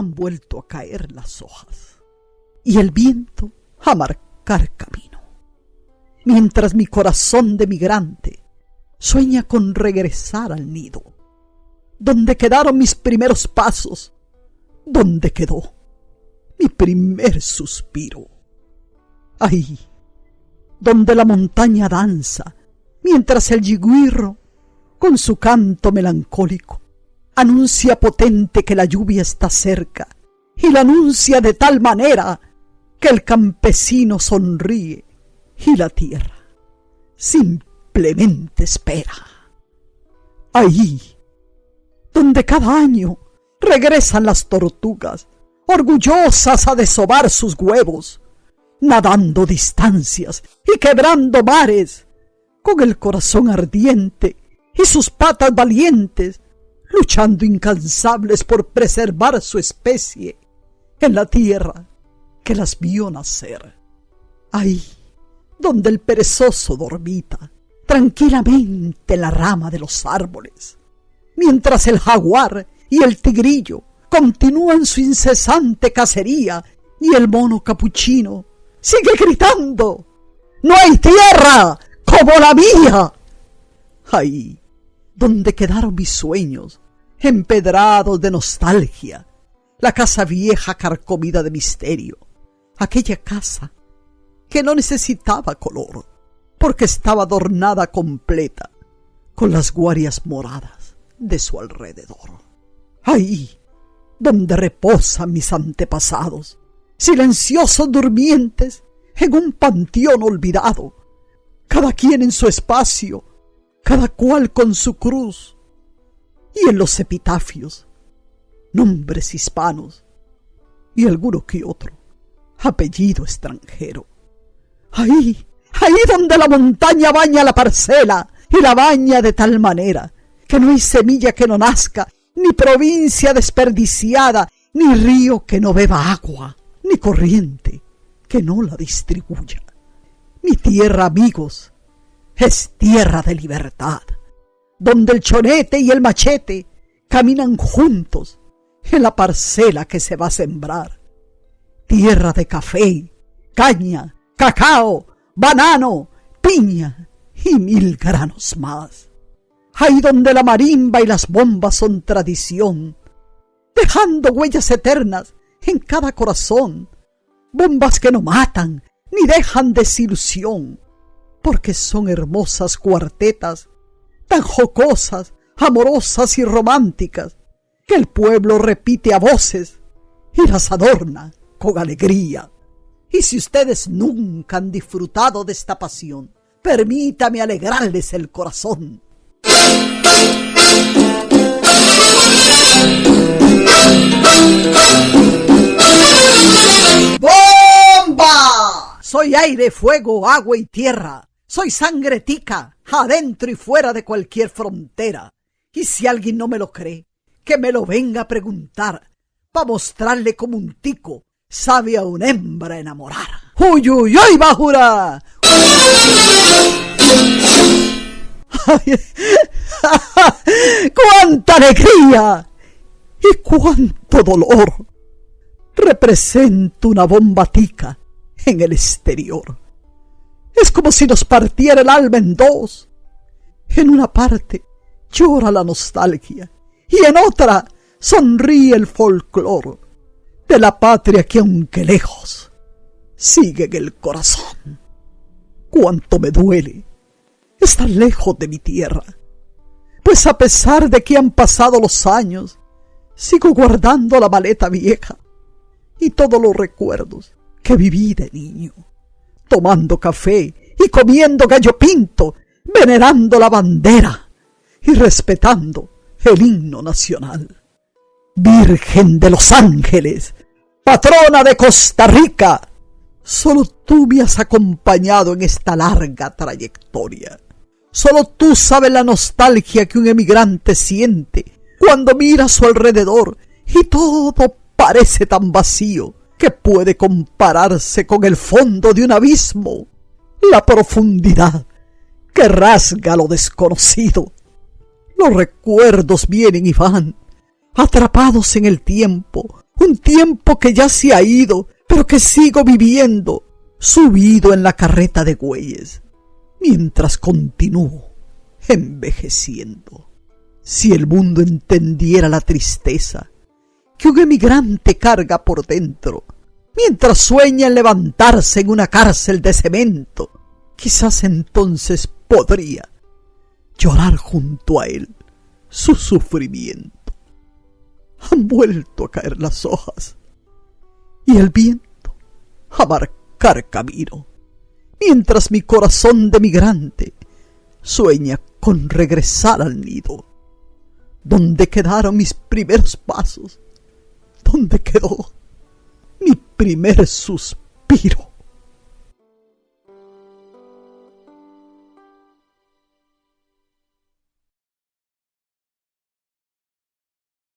han vuelto a caer las hojas y el viento a marcar camino. Mientras mi corazón de migrante sueña con regresar al nido, donde quedaron mis primeros pasos, donde quedó mi primer suspiro. Ahí, donde la montaña danza, mientras el yiguirro, con su canto melancólico, anuncia potente que la lluvia está cerca, y la anuncia de tal manera que el campesino sonríe y la tierra simplemente espera. Ahí, donde cada año regresan las tortugas, orgullosas a desovar sus huevos, nadando distancias y quebrando mares, con el corazón ardiente y sus patas valientes, luchando incansables por preservar su especie en la tierra que las vio nacer. Ahí, donde el perezoso dormita tranquilamente en la rama de los árboles, mientras el jaguar y el tigrillo continúan su incesante cacería y el mono capuchino sigue gritando ¡No hay tierra como la mía! Ahí, donde quedaron mis sueños, empedrados de nostalgia, la casa vieja carcomida de misterio, aquella casa que no necesitaba color, porque estaba adornada completa con las guarias moradas de su alrededor. Ahí, donde reposan mis antepasados, silenciosos durmientes en un panteón olvidado, cada quien en su espacio, cada cual con su cruz, y en los epitafios, nombres hispanos y alguno que otro apellido extranjero. Ahí, ahí donde la montaña baña la parcela y la baña de tal manera que no hay semilla que no nazca, ni provincia desperdiciada, ni río que no beba agua, ni corriente que no la distribuya. Mi tierra, amigos, es tierra de libertad, donde el chonete y el machete caminan juntos en la parcela que se va a sembrar. Tierra de café, caña, cacao, banano, piña y mil granos más. Ahí donde la marimba y las bombas son tradición, dejando huellas eternas en cada corazón, bombas que no matan ni dejan desilusión, porque son hermosas cuartetas, tan jocosas, amorosas y románticas, que el pueblo repite a voces y las adorna con alegría. Y si ustedes nunca han disfrutado de esta pasión, permítame alegrarles el corazón. ¡Bomba! Soy aire, fuego, agua y tierra. Soy sangre tica, adentro y fuera de cualquier frontera. Y si alguien no me lo cree, que me lo venga a preguntar, para mostrarle como un tico sabe a una hembra enamorar. ¡Uy, uy, uy, bajura! ¡Cuánta alegría! ¡Y cuánto dolor! Representa una bombatica en el exterior. Es como si nos partiera el alma en dos. En una parte llora la nostalgia y en otra sonríe el folclor de la patria que aunque lejos sigue en el corazón. Cuánto me duele estar lejos de mi tierra, pues a pesar de que han pasado los años, sigo guardando la maleta vieja y todos los recuerdos que viví de niño, tomando café y comiendo gallo pinto, venerando la bandera y respetando el himno nacional. Virgen de los Ángeles, patrona de Costa Rica, solo tú me has acompañado en esta larga trayectoria. Solo tú sabes la nostalgia que un emigrante siente cuando mira a su alrededor y todo parece tan vacío que puede compararse con el fondo de un abismo, la profundidad que rasga lo desconocido. Los recuerdos vienen y van, atrapados en el tiempo, un tiempo que ya se ha ido, pero que sigo viviendo, subido en la carreta de bueyes, mientras continúo envejeciendo. Si el mundo entendiera la tristeza que un emigrante carga por dentro, mientras sueña en levantarse en una cárcel de cemento, quizás entonces podría llorar junto a él su sufrimiento. Han vuelto a caer las hojas y el viento a marcar camino, mientras mi corazón de migrante sueña con regresar al nido, donde quedaron mis primeros pasos, donde quedó mi primer suspiro.